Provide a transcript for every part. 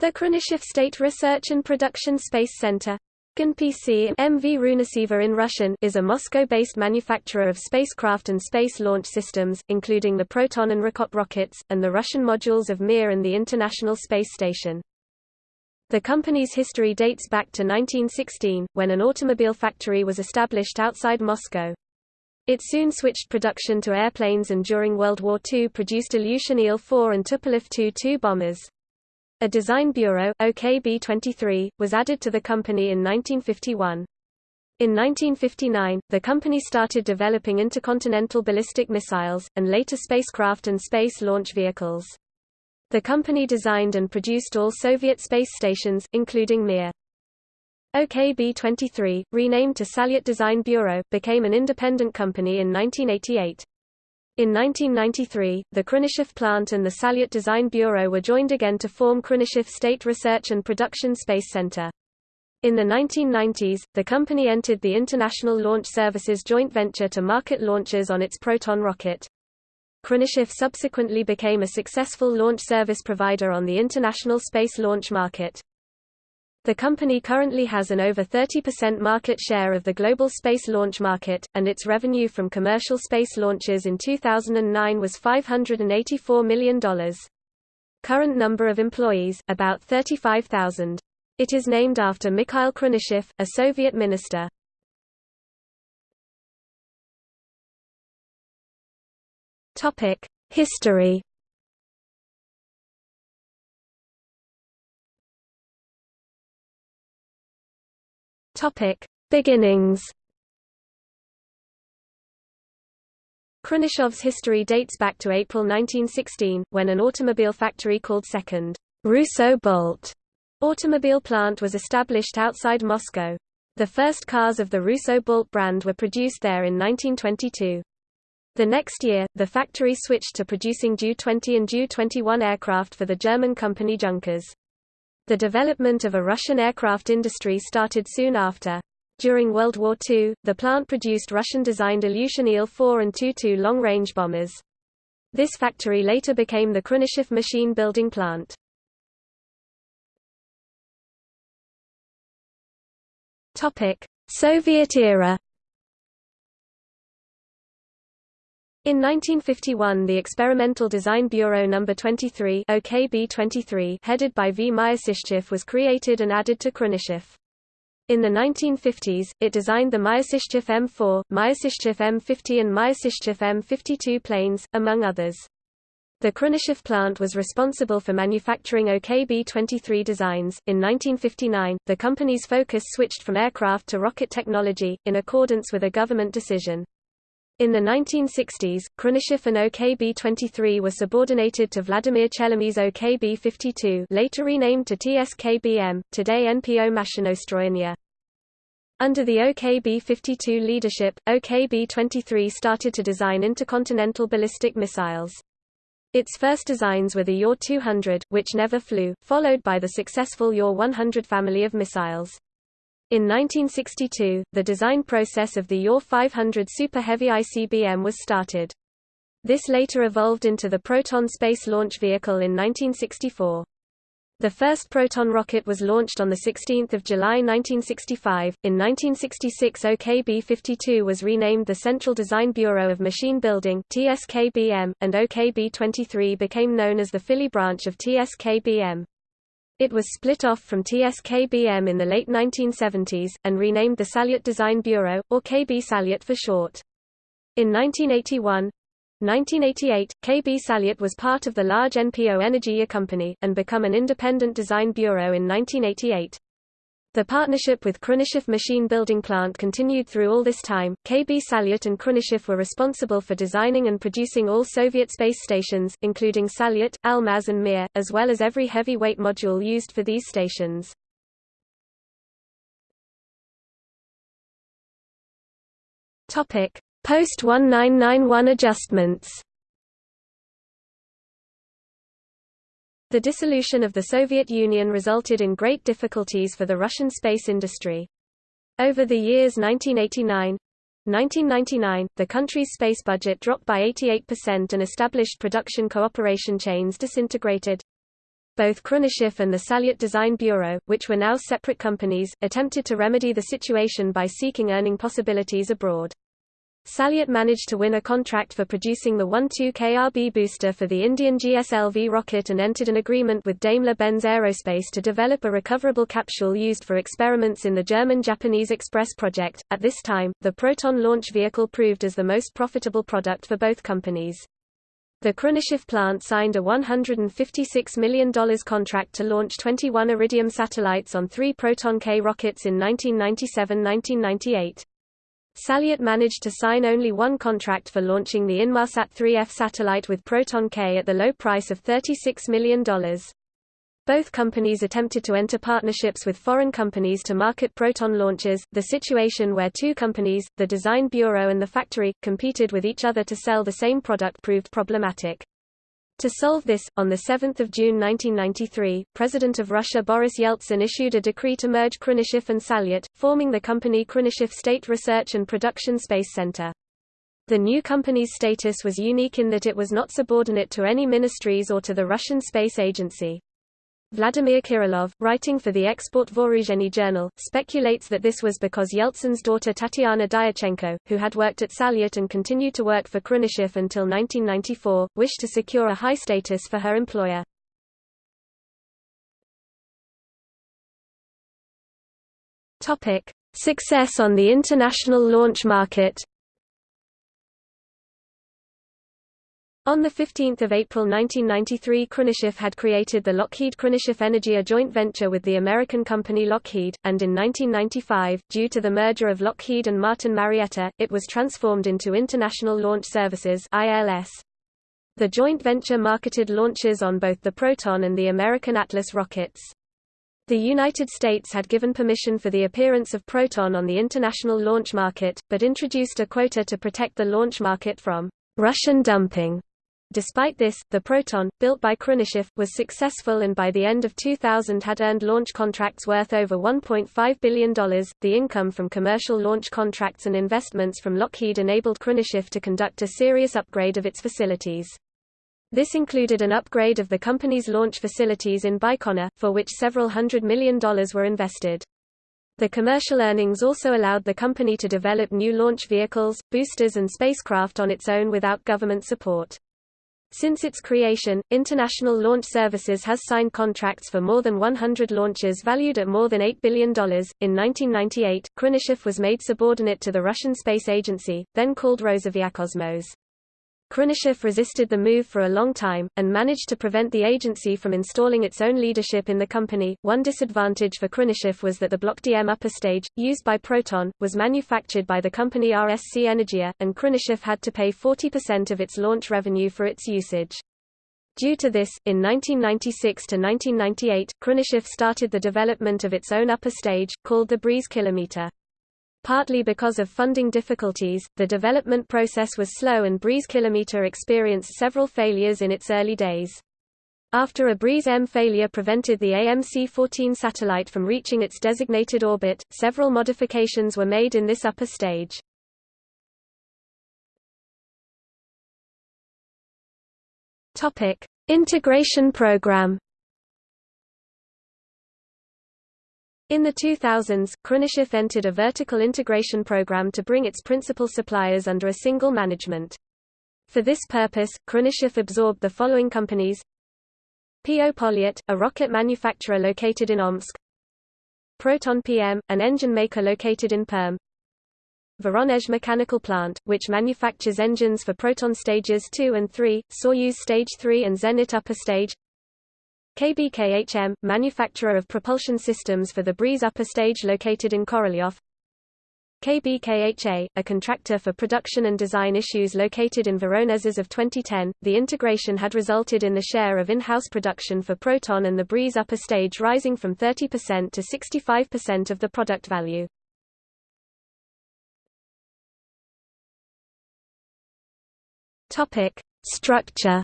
The Khrunichev State Research and Production Space Center PC MV in Russian is a Moscow-based manufacturer of spacecraft and space launch systems, including the Proton and Rokot rockets, and the Russian modules of Mir and the International Space Station. The company's history dates back to 1916, when an automobile factory was established outside Moscow. It soon switched production to airplanes and during World War II produced Ilyushin Il-4 and Tupolev Tu-2 bombers. A design bureau, OKB-23, was added to the company in 1951. In 1959, the company started developing intercontinental ballistic missiles, and later spacecraft and space launch vehicles. The company designed and produced all Soviet space stations, including Mir. OKB-23, renamed to Salyut Design Bureau, became an independent company in 1988. In 1993, the Khrunichev plant and the Salyut Design Bureau were joined again to form Khrunichev State Research and Production Space Center. In the 1990s, the company entered the International Launch Services joint venture to market launches on its Proton rocket. Khrunichev subsequently became a successful launch service provider on the international space launch market. The company currently has an over 30% market share of the global space launch market, and its revenue from commercial space launches in 2009 was $584 million. Current number of employees, about 35,000. It is named after Mikhail Khrunichev, a Soviet minister. History Topic: Beginnings. Khrunichev's history dates back to April 1916, when an automobile factory called Second Russo-Balt automobile plant was established outside Moscow. The first cars of the Russo-Balt brand were produced there in 1922. The next year, the factory switched to producing Ju-20 and Ju-21 aircraft for the German company Junkers. The development of a Russian aircraft industry started soon after. During World War II, the plant produced Russian-designed Ilyushin Il-4 and Tu-2 long-range bombers. This factory later became the Khrunichev machine building plant. Soviet era In 1951 the Experimental Design Bureau No. 23, OKB 23 headed by V. Myasishchev was created and added to Khrunichev. In the 1950s, it designed the Myasishchev M4, Myasishchev M50 and Myasishchev M52 planes, among others. The Khrunichev plant was responsible for manufacturing OKB-23 designs. In 1959, the company's focus switched from aircraft to rocket technology, in accordance with a government decision. In the 1960s, Khrunichev and OKB-23 were subordinated to Vladimir Chelomey's OKB-52 later renamed to TSKBM, today NPO Mashinostroyenia. Under the OKB-52 leadership, OKB-23 started to design intercontinental ballistic missiles. Its first designs were the UR-200, which never flew, followed by the successful UR-100 family of missiles. In 1962, the design process of the UR 500 Super Heavy ICBM was started. This later evolved into the Proton space launch vehicle in 1964. The first Proton rocket was launched on 16 July 1965. In 1966 OKB-52 was renamed the Central Design Bureau of Machine Building TSKBM, and OKB-23 became known as the Fili branch of TSKBM. It was split off from TSKBM in the late 1970s, and renamed the Salyut Design Bureau, or KB Salyut for short. In 1981, 1988, KB Salyut was part of the large NPO Energia company, and become an independent design bureau in 1988. The partnership with Khrunichev machine building plant continued through all this time. KB Salyut and Khrunichev were responsible for designing and producing all Soviet space stations, including Salyut, Almaz and Mir, as well as every heavy-weight module used for these stations. Post-1991 adjustments The dissolution of the Soviet Union resulted in great difficulties for the Russian space industry. Over the years 1989 1999, the country's space budget dropped by 88% and established production cooperation chains disintegrated. Both Khrunichev and the Salyut Design Bureau, which were now separate companies, attempted to remedy the situation by seeking earning possibilities abroad. Salyut managed to win a contract for producing the 12KRB booster for the Indian GSLV rocket and entered an agreement with Daimler-Benz Aerospace to develop a recoverable capsule used for experiments in the German-Japanese Express project. At this time, the Proton launch vehicle proved as the most profitable product for both companies. The Khrunichev plant signed a $156 million contract to launch 21 Iridium satellites on three Proton K rockets in 1997–1998. Salyut managed to sign only one contract for launching the Inmarsat 3F satellite with Proton K at the low price of $36 million. Both companies attempted to enter partnerships with foreign companies to market Proton launches. The situation where two companies, the Design Bureau and the factory, competed with each other to sell the same product proved problematic. To solve this, on 7 June 1993, President of Russia Boris Yeltsin issued a decree to merge Khrunichev and Salyut, forming the company Khrunichev State Research and Production Space Center. The new company's status was unique in that it was not subordinate to any ministries or to the Russian Space Agency. Vladimir Kirillov, writing for the Export Vooruzheny journal, speculates that this was because Yeltsin's daughter Tatiana Dyachenko, who had worked at Salyut and continued to work for Khrunichev until 1994, wished to secure a high status for her employer. Success on the international launch market On 15 April 1993 Khrunichev had created the Lockheed Khrunichev Energia a joint venture with the American company Lockheed, and in 1995, due to the merger of Lockheed and Martin Marietta, it was transformed into International Launch Services The joint venture marketed launches on both the Proton and the American Atlas rockets. The United States had given permission for the appearance of Proton on the international launch market, but introduced a quota to protect the launch market from Russian dumping. Despite this, the Proton, built by Khrunichev, was successful and by the end of 2000 had earned launch contracts worth over $1.5 billion. The income from commercial launch contracts and investments from Lockheed enabled Khrunichev to conduct a serious upgrade of its facilities. This included an upgrade of the company's launch facilities in Baikonur, for which several hundred million dollars were invested. The commercial earnings also allowed the company to develop new launch vehicles, boosters and spacecraft on its own without government support. Since its creation, International Launch Services has signed contracts for more than 100 launches valued at more than $8 billion. In 1998, Khrunichev was made subordinate to the Russian Space Agency, then called Rosaviakosmos. Khrunichev resisted the move for a long time, and managed to prevent the agency from installing its own leadership in the company. One disadvantage for Khrunichev was that the Block DM upper stage, used by Proton, was manufactured by the company RSC Energia, and Khrunichev had to pay 40% of its launch revenue for its usage. Due to this, in 1996 to 1998, Khrunichev started the development of its own upper stage, called the Breeze Kilometer. Partly because of funding difficulties, the development process was slow and Breeze Kilometer experienced several failures in its early days. After a Breeze M failure prevented the AMC-14 satellite from reaching its designated orbit, several modifications were made in this upper stage. Integration program In the 2000s, Khrunichev entered a vertical integration program to bring its principal suppliers under a single management. For this purpose, Khrunichev absorbed the following companies. PO Polyet, a rocket manufacturer located in Omsk. Proton PM, an engine maker located in Perm. Voronezh Mechanical Plant, which manufactures engines for Proton stages 2 and 3, Soyuz Stage 3 and Zenit Upper Stage KBKHM, manufacturer of propulsion systems for the Breeze upper stage located in Korolyov KBKHA, a contractor for production and design issues located in Voronezh of 2010, the integration had resulted in the share of in-house production for Proton and the Breeze upper stage rising from 30% to 65% of the product value. Structure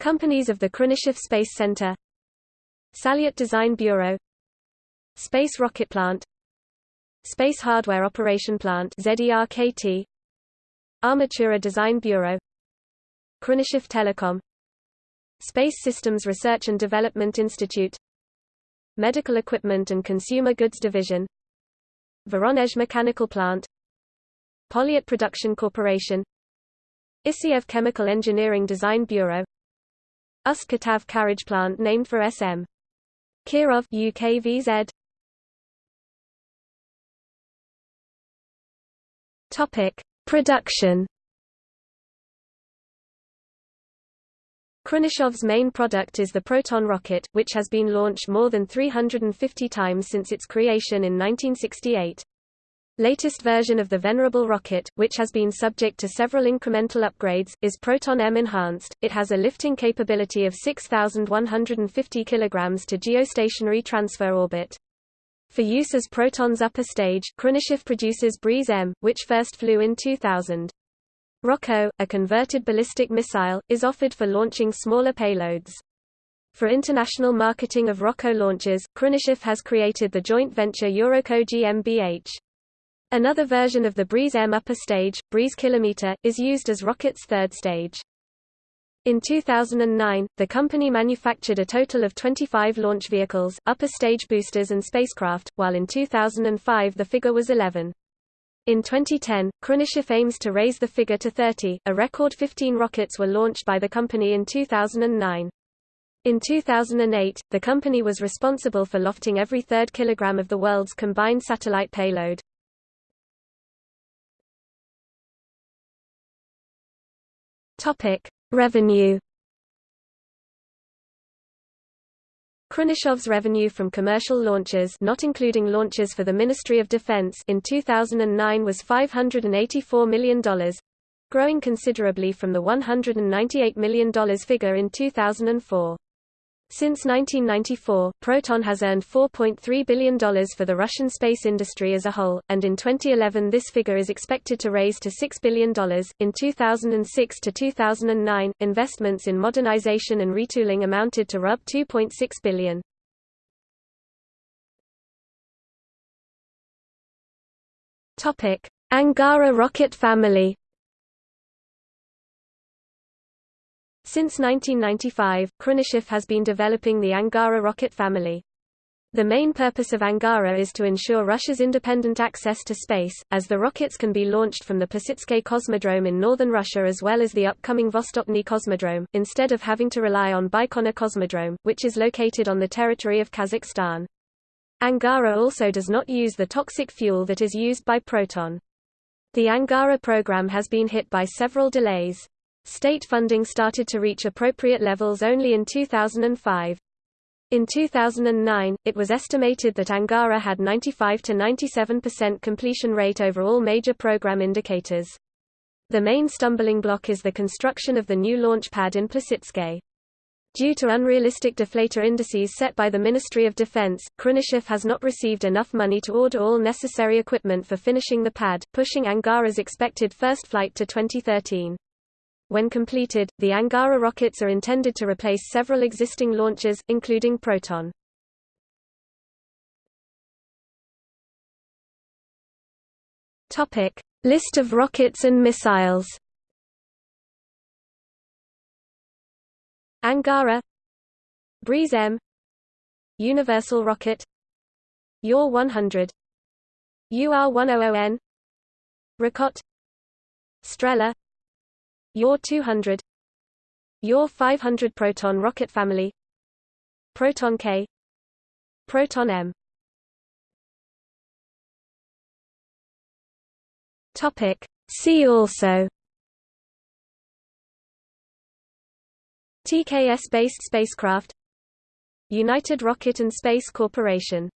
Companies of the Khrunichev Space Center Salyut Design Bureau Space Rocket Plant Space Hardware Operation Plant ZERKT Armatura Design Bureau Khrunichev Telecom Space Systems Research and Development Institute Medical Equipment and Consumer Goods Division Voronezh Mechanical Plant Polyet Production Corporation Isaev Chemical Engineering Design Bureau Ust Katav Carriage Plant named for SM. Kirov UKVZ Topic: Production Khrunichev's main product is the Proton rocket, which has been launched more than 350 times since its creation in 1968. Latest version of the Venerable rocket, which has been subject to several incremental upgrades, is Proton M Enhanced. It has a lifting capability of 6,150 kg to geostationary transfer orbit. For use as Proton's upper stage, Khrunichev produces Breeze M, which first flew in 2000. Rokot, a converted ballistic missile, is offered for launching smaller payloads. For international marketing of Rokot launches, Khrunichev has created the joint venture Eurockot GmbH. Another version of the Breeze M upper stage, Breeze Kilometer, is used as Rokot's third stage. In 2009, the company manufactured a total of 25 launch vehicles, upper stage boosters and spacecraft, while in 2005 the figure was 11. In 2010, Khrunichev aims to raise the figure to 30, a record 15 rockets were launched by the company in 2009. In 2008, the company was responsible for lofting every third kilogram of the world's combined satellite payload. Topic: Revenue Khrunichev's revenue from commercial launches not including launches for the Ministry of Defense in 2009 was $584 million, growing considerably from the $198 million figure in 2004. Since 1994, Proton has earned $4.3 billion for the Russian space industry as a whole, and in 2011 this figure is expected to raise to $6 billion. In 2006 to 2009, investments in modernization and retooling amounted to Rub 2.6 billion. Topic: Angara rocket family. Since 1995, Khrunichev has been developing the Angara rocket family. The main purpose of Angara is to ensure Russia's independent access to space, as the rockets can be launched from the Plesetsk Cosmodrome in northern Russia as well as the upcoming Vostochny Cosmodrome, instead of having to rely on Baikonur Cosmodrome, which is located on the territory of Kazakhstan. Angara also does not use the toxic fuel that is used by Proton. The Angara program has been hit by several delays. State funding started to reach appropriate levels only in 2005. In 2009, it was estimated that Angara had 95 to 97% completion rate over all major program indicators. The main stumbling block is the construction of the new launch pad in Plesetsk. Due to unrealistic deflator indices set by the Ministry of Defense, Khrunichev has not received enough money to order all necessary equipment for finishing the pad, pushing Angara's expected first flight to 2013. When completed, the Angara rockets are intended to replace several existing launches, including Proton. Topic: List of rockets and missiles. Angara Breeze M Universal Rocket UR 100 UR 100N Rokot Strela UR 200 UR 500 Proton rocket family. Proton K. Proton M. Topic. See also. TKS-based spacecraft. United Rocket and Space Corporation